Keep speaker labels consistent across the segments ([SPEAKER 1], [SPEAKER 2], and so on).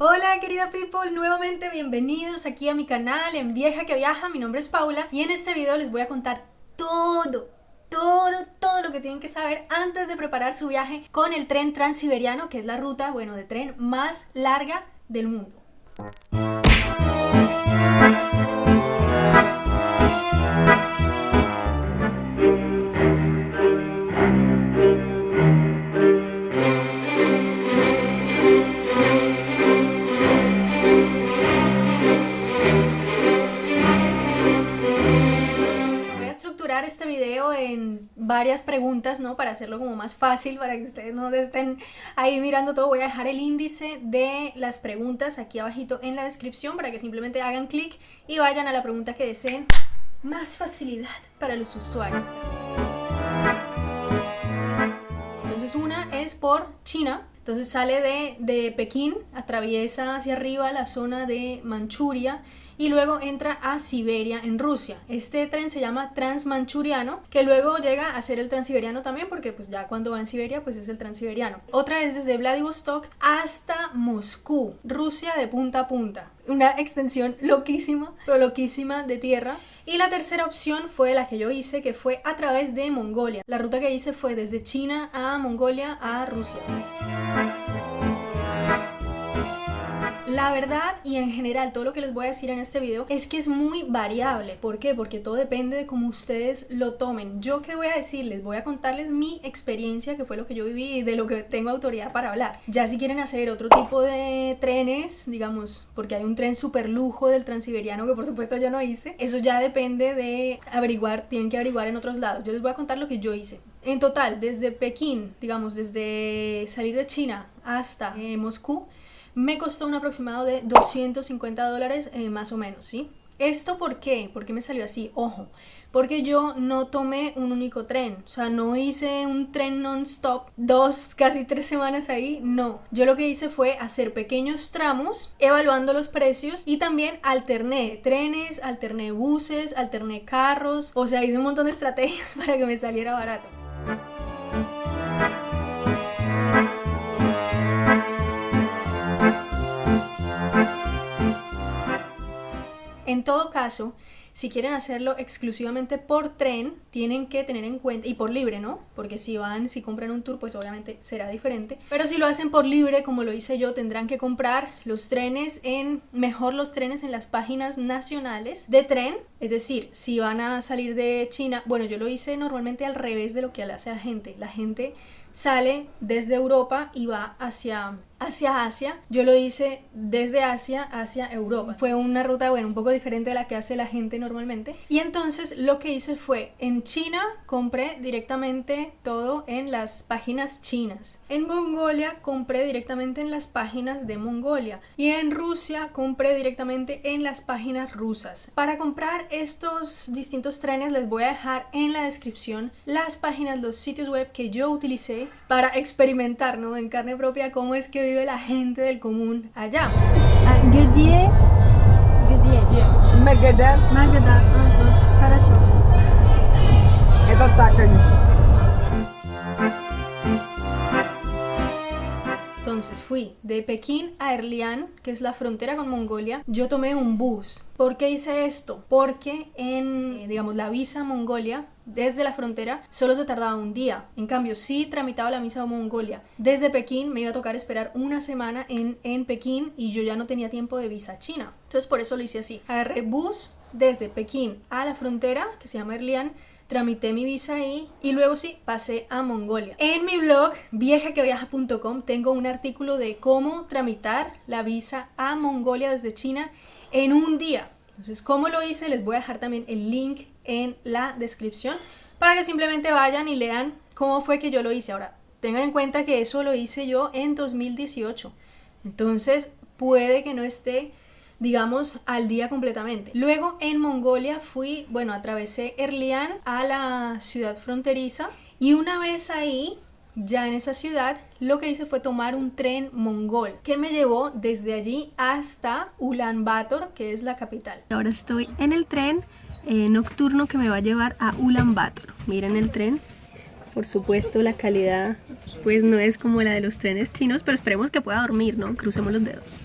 [SPEAKER 1] Hola querida people, nuevamente bienvenidos aquí a mi canal en Vieja que Viaja, mi nombre es Paula y en este video les voy a contar todo, todo, todo lo que tienen que saber antes de preparar su viaje con el tren transiberiano que es la ruta, bueno, de tren más larga del mundo. Preguntas, ¿no? Para hacerlo como más fácil, para que ustedes no estén ahí mirando todo. Voy a dejar el índice de las preguntas aquí abajito en la descripción para que simplemente hagan clic y vayan a la pregunta que deseen. Más facilidad para los usuarios. Entonces una es por China, entonces sale de, de, Pekín, atraviesa hacia arriba la zona de Manchuria y luego entra a Siberia en Rusia. Este tren se llama Transmanchuriano, que luego llega a ser el Transiberiano también, porque pues ya cuando va en Siberia pues es el Transiberiano. Otra es desde Vladivostok hasta Moscú, Rusia de punta a punta. Una extensión loquísima, pero loquísima de tierra. Y la tercera opción fue la que yo hice, que fue a través de Mongolia. La ruta que hice fue desde China a Mongolia a Rusia. La verdad y en general todo lo que les voy a decir en este video es que es muy variable. ¿Por qué? Porque todo depende de cómo ustedes lo tomen. Yo qué voy a decirles, voy a contarles mi experiencia, que fue lo que yo viví y de lo que tengo autoridad para hablar. Ya si quieren hacer otro tipo de trenes, digamos, porque hay un tren super lujo del transiberiano que por supuesto yo no hice, eso ya depende de averiguar, tienen que averiguar en otros lados. Yo les voy a contar lo que yo hice. En total, desde Pekín, digamos, desde salir de China hasta eh, Moscú, me costó un aproximado de 250 dólares eh, más o menos, ¿sí? ¿Esto por qué? ¿Por qué me salió así? Ojo, porque yo no tomé un único tren, o sea, no hice un tren non-stop, dos, casi tres semanas ahí, no. Yo lo que hice fue hacer pequeños tramos, evaluando los precios y también alterné trenes, alterné buses, alterné carros, o sea, hice un montón de estrategias para que me saliera barato. En todo caso, si quieren hacerlo exclusivamente por tren, tienen que tener en cuenta, y por libre, ¿no? Porque si van, si compran un tour, pues obviamente será diferente. Pero si lo hacen por libre, como lo hice yo, tendrán que comprar los trenes en, mejor los trenes en las páginas nacionales de tren. Es decir, si van a salir de China, bueno, yo lo hice normalmente al revés de lo que hace la gente. La gente sale desde Europa y va hacia hacia Asia. Yo lo hice desde Asia hacia Europa. Fue una ruta, bueno, un poco diferente de la que hace la gente normalmente. Y entonces lo que hice fue, en China compré directamente todo en las páginas chinas. En Mongolia compré directamente en las páginas de Mongolia. Y en Rusia compré directamente en las páginas rusas. Para comprar estos distintos trenes les voy a dejar en la descripción las páginas, los sitios web que yo utilicé para experimentar, ¿no? En carne propia cómo es que vive la gente del común allá.
[SPEAKER 2] Где? Где?
[SPEAKER 3] Магадан.
[SPEAKER 2] Магадан. Ага, хорошо.
[SPEAKER 3] Это так они.
[SPEAKER 1] Entonces fui de Pekín a Erlian, que es la frontera con Mongolia. Yo tomé un bus. ¿Por qué hice esto? Porque en, eh, digamos, la visa Mongolia, desde la frontera, solo se tardaba un día. En cambio, si tramitaba la visa Mongolia desde Pekín, me iba a tocar esperar una semana en, en Pekín y yo ya no tenía tiempo de visa china. Entonces por eso lo hice así. Agarré bus desde Pekín a la frontera, que se llama Erlian, tramité mi visa ahí y luego sí, pasé a Mongolia. En mi blog viajaqueviaja.com tengo un artículo de cómo tramitar la visa a Mongolia desde China en un día. Entonces, ¿cómo lo hice? Les voy a dejar también el link en la descripción para que simplemente vayan y lean cómo fue que yo lo hice. Ahora, tengan en cuenta que eso lo hice yo en 2018. Entonces, puede que no esté digamos, al día completamente. Luego en Mongolia fui, bueno, atravesé Erlian a la ciudad fronteriza y una vez ahí, ya en esa ciudad, lo que hice fue tomar un tren mongol que me llevó desde allí hasta Ulaanbaatar, que es la capital. Ahora estoy en el tren eh, nocturno que me va a llevar a Ulaanbaatar. Miren el tren. Por supuesto la calidad pues no es como la de los trenes chinos, pero esperemos que pueda dormir, ¿no? Crucemos los dedos.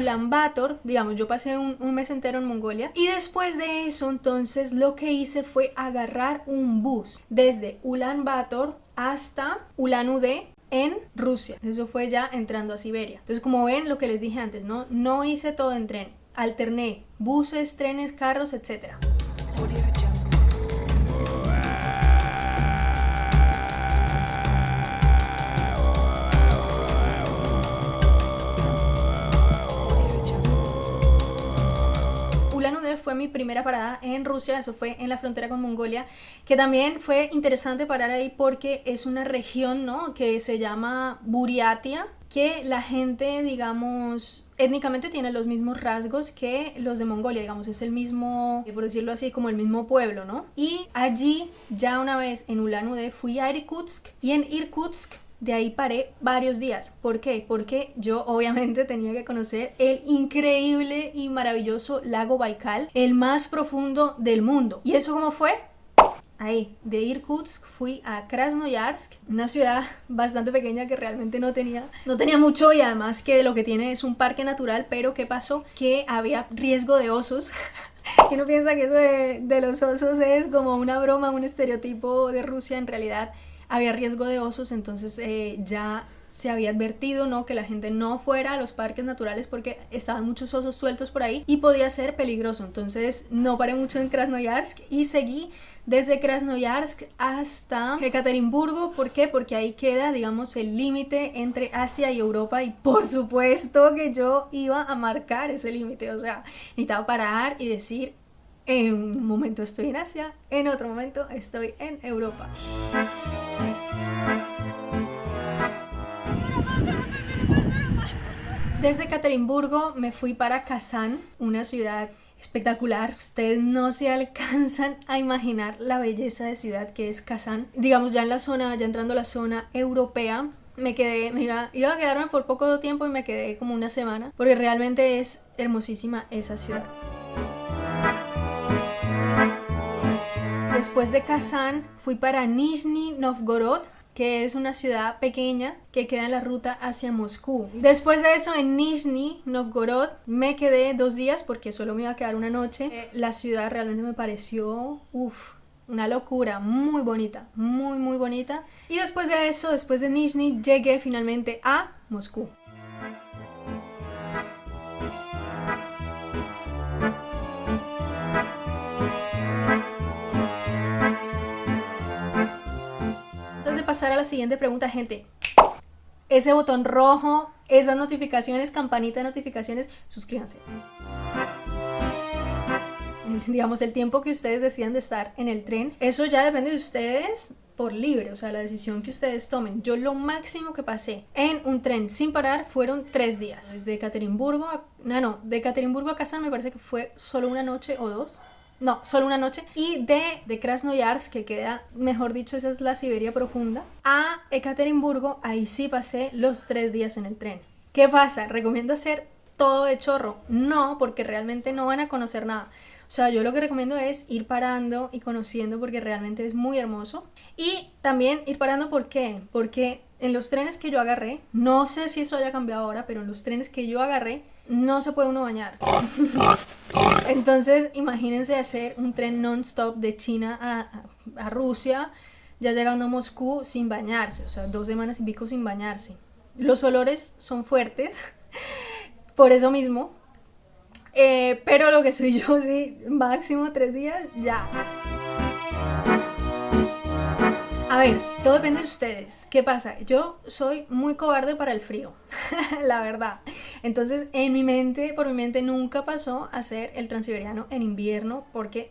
[SPEAKER 1] Ulan Bator, digamos, yo pasé un, un mes entero en Mongolia y después de eso entonces lo que hice fue agarrar un bus desde Ulan Bator hasta Ulan Ude en Rusia. Eso fue ya entrando a Siberia. Entonces, como ven, lo que les dije antes, ¿no? No hice todo en tren. Alterné buses, trenes, carros, etcétera. Mi primera parada en Rusia, eso fue en la frontera con Mongolia, que también fue interesante parar ahí porque es una región, ¿no? Que se llama Buriatia, que la gente, digamos, étnicamente tiene los mismos rasgos que los de Mongolia, digamos, es el mismo, por decirlo así, como el mismo pueblo, ¿no? Y allí, ya una vez en Ulan Ude, fui a Irkutsk y en Irkutsk de ahí paré varios días. ¿Por qué? Porque yo obviamente tenía que conocer el increíble y maravilloso lago Baikal, el más profundo del mundo. ¿Y eso cómo fue? Ahí, de Irkutsk fui a Krasnoyarsk, una ciudad bastante pequeña que realmente no tenía, no tenía mucho y además que lo que tiene es un parque natural, pero ¿qué pasó? Que había riesgo de osos. y no piensa que eso de, de los osos es como una broma, un estereotipo de Rusia, en realidad había riesgo de osos, entonces eh, ya se había advertido ¿no? que la gente no fuera a los parques naturales porque estaban muchos osos sueltos por ahí y podía ser peligroso. Entonces no paré mucho en Krasnoyarsk y seguí desde Krasnoyarsk hasta Ekaterimburgo. ¿Por qué? Porque ahí queda, digamos, el límite entre Asia y Europa y por supuesto que yo iba a marcar ese límite. O sea, necesitaba parar y decir, en un momento estoy en Asia, en otro momento estoy en Europa. Desde Ekaterimburgo me fui para Kazán, una ciudad espectacular. Ustedes no se alcanzan a imaginar la belleza de ciudad que es Kazán. Digamos ya en la zona, ya entrando a la zona europea, me quedé, me iba, iba a quedarme por poco tiempo y me quedé como una semana, porque realmente es hermosísima esa ciudad. Después de Kazán fui para Nizhny Novgorod, que es una ciudad pequeña que queda en la ruta hacia Moscú. Después de eso en Nizhny Novgorod me quedé dos días porque solo me iba a quedar una noche. Eh, la ciudad realmente me pareció, uff, una locura, muy bonita, muy muy bonita. Y después de eso, después de Nizhny, llegué finalmente a Moscú. A la siguiente pregunta, gente. Ese botón rojo, esas notificaciones, campanita de notificaciones, suscríbanse. Digamos, el tiempo que ustedes decidan de estar en el tren, eso ya depende de ustedes por libre, o sea, la decisión que ustedes tomen. Yo lo máximo que pasé en un tren sin parar fueron tres días. Desde Ekaterimburgo a... No, no, de Ekaterimburgo a Kazán me parece que fue solo una noche o dos no, solo una noche, y de, de Krasnoyarsk, que queda, mejor dicho, esa es la Siberia profunda, a Ekaterimburgo, ahí sí pasé los tres días en el tren. ¿Qué pasa? ¿Recomiendo hacer todo de chorro? No, porque realmente no van a conocer nada. O sea, yo lo que recomiendo es ir parando y conociendo porque realmente es muy hermoso. Y también ir parando, ¿por qué? Porque en los trenes que yo agarré, no sé si eso haya cambiado ahora, pero en los trenes que yo agarré, no se puede uno bañar. Entonces, imagínense hacer un tren non-stop de China a, a, Rusia, ya llegando a Moscú sin bañarse, o sea, dos semanas y pico sin bañarse. Los olores son fuertes, por eso mismo, eh, pero lo que soy yo, sí, máximo tres días, ya. Ver, todo depende de ustedes. ¿Qué pasa? Yo soy muy cobarde para el frío, la verdad. Entonces, en mi mente, por mi mente, nunca pasó hacer el transiberiano en invierno porque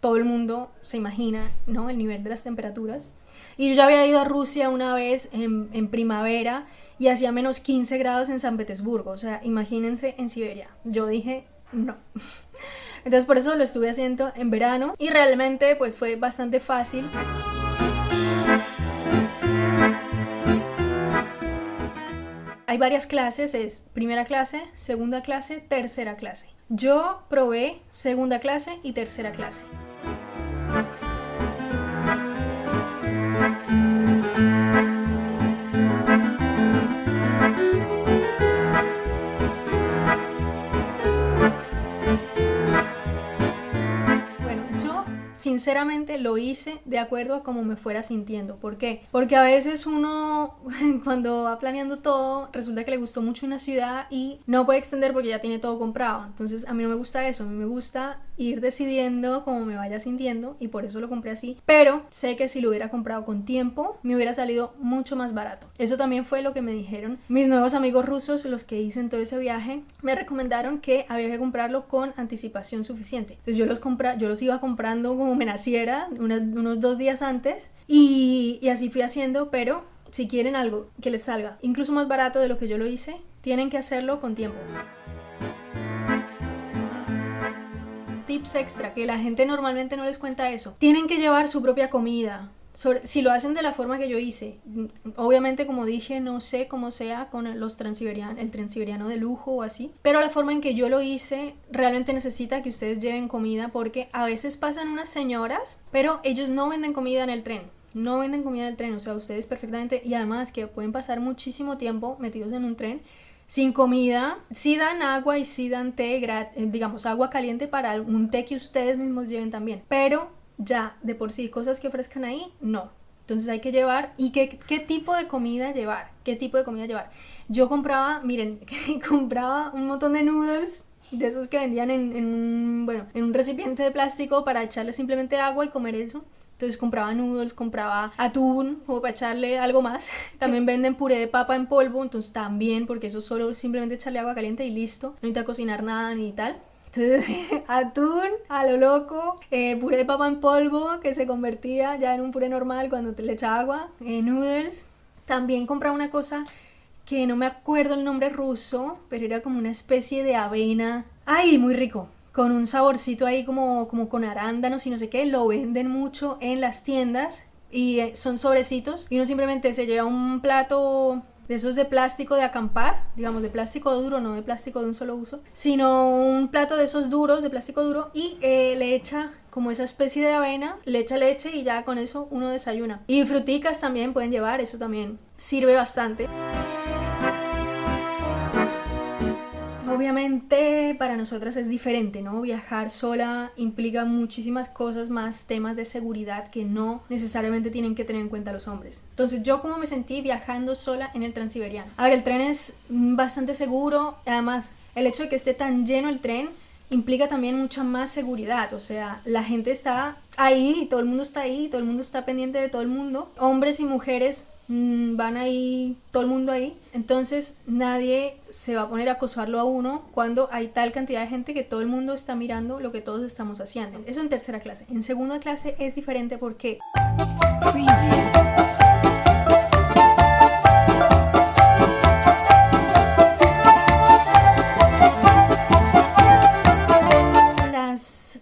[SPEAKER 1] todo el mundo se imagina, ¿no? El nivel de las temperaturas. Y yo ya había ido a Rusia una vez en, en primavera y hacía menos 15 grados en San Petersburgo. O sea, imagínense en Siberia. Yo dije, no. Entonces por eso lo estuve haciendo en verano y realmente pues fue bastante fácil. Hay varias clases, es primera clase, segunda clase, tercera clase. Yo probé segunda clase y tercera clase. Sinceramente lo hice de acuerdo a cómo me fuera sintiendo. ¿Por qué? Porque a veces uno cuando va planeando todo resulta que le gustó mucho una ciudad y no puede extender porque ya tiene todo comprado. Entonces a mí no me gusta eso, a mí me gusta ir decidiendo cómo me vaya sintiendo y por eso lo compré así. Pero sé que si lo hubiera comprado con tiempo me hubiera salido mucho más barato. Eso también fue lo que me dijeron mis nuevos amigos rusos, los que hice todo ese viaje, me recomendaron que había que comprarlo con anticipación suficiente. Entonces yo los, compra yo los iba comprando como me naciera, unos dos días antes y, y así fui haciendo, pero si quieren algo que les salga incluso más barato de lo que yo lo hice, tienen que hacerlo con tiempo. tips extra que la gente normalmente no les cuenta eso. Tienen que llevar su propia comida. Si lo hacen de la forma que yo hice, obviamente como dije, no sé cómo sea con los transiberianos, el transiberiano de lujo o así, pero la forma en que yo lo hice realmente necesita que ustedes lleven comida porque a veces pasan unas señoras, pero ellos no venden comida en el tren no venden comida en el tren, o sea, ustedes perfectamente, y además que pueden pasar muchísimo tiempo metidos en un tren sin comida, sí dan agua y sí dan té, eh, digamos agua caliente para un té que ustedes mismos lleven también, pero ya de por sí cosas que ofrezcan ahí, no. Entonces hay que llevar, ¿y qué, qué tipo de comida llevar? ¿Qué tipo de comida llevar? Yo compraba, miren, compraba un montón de noodles de esos que vendían en, en, bueno, en un recipiente de plástico para echarle simplemente agua y comer eso. Entonces compraba noodles, compraba atún, como para echarle algo más. También venden puré de papa en polvo, entonces también, porque eso solo simplemente echarle agua caliente y listo. No necesita cocinar nada ni tal. Atún a lo loco, eh, puré de papa en polvo que se convertía ya en un puré normal cuando te le echa agua, eh, noodles. También compraba una cosa que no me acuerdo el nombre ruso, pero era como una especie de avena. ¡Ay, muy rico! con un saborcito ahí como, como con arándanos y no sé qué, lo venden mucho en las tiendas y eh, son sobrecitos y uno simplemente se lleva un plato de esos de plástico de acampar, digamos de plástico duro, no de plástico de un solo uso, sino un plato de esos duros, de plástico duro y eh, le echa como esa especie de avena, le echa leche y ya con eso uno desayuna. Y fruticas también pueden llevar, eso también sirve bastante. Obviamente para nosotras es diferente, ¿no? Viajar sola implica muchísimas cosas más, temas de seguridad que no necesariamente tienen que tener en cuenta los hombres. Entonces yo como me sentí viajando sola en el Transiberiano. A ver, el tren es bastante seguro, además el hecho de que esté tan lleno el tren implica también mucha más seguridad, o sea, la gente está ahí, todo el mundo está ahí, todo el mundo está pendiente de todo el mundo, hombres y mujeres van ahí, todo el mundo ahí, entonces nadie se va a poner a acosarlo a uno cuando hay tal cantidad de gente que todo el mundo está mirando lo que todos estamos haciendo. Eso en tercera clase. En segunda clase es diferente porque...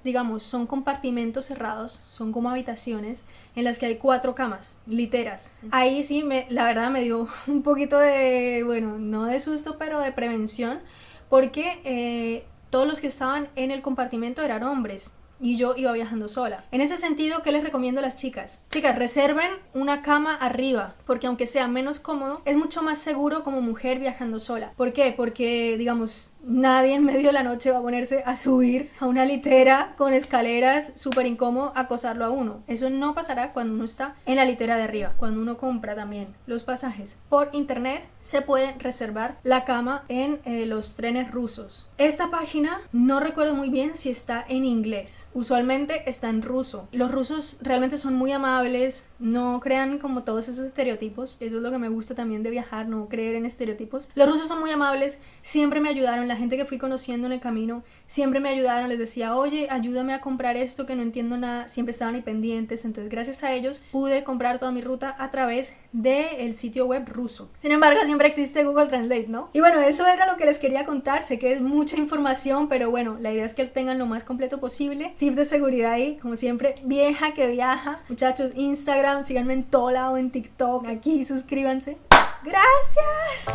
[SPEAKER 1] digamos, son compartimentos cerrados, son como habitaciones en las que hay cuatro camas, literas. Ahí sí, me, la verdad me dio un poquito de, bueno, no de susto, pero de prevención, porque eh, todos los que estaban en el compartimento eran hombres y yo iba viajando sola. En ese sentido, ¿qué les recomiendo a las chicas? Chicas, reserven una cama arriba, porque aunque sea menos cómodo, es mucho más seguro como mujer viajando sola. ¿Por qué? Porque, digamos, nadie en medio de la noche va a ponerse a subir a una litera con escaleras súper incómodo acosarlo a uno. Eso no pasará cuando uno está en la litera de arriba, cuando uno compra también los pasajes por internet se puede reservar la cama en eh, los trenes rusos. Esta página no recuerdo muy bien si está en inglés, usualmente está en ruso. Los rusos realmente son muy amables, no crean como todos esos estereotipos, eso es lo que me gusta también de viajar, no creer en estereotipos. Los rusos son muy amables, siempre me ayudaron, la gente que fui conociendo en el camino siempre me ayudaron, les decía, oye, ayúdame a comprar esto que no entiendo nada, siempre estaban ahí pendientes, entonces gracias a ellos pude comprar toda mi ruta a través del sitio web ruso. Sin embargo, siempre existe Google Translate, ¿no? Y bueno, eso era lo que les quería contar, sé que es mucha información, pero bueno, la idea es que tengan lo más completo posible. Tip de seguridad ahí, como siempre, vieja que viaja. Muchachos, Instagram, síganme en todo lado, en TikTok, aquí, suscríbanse. ¡Gracias!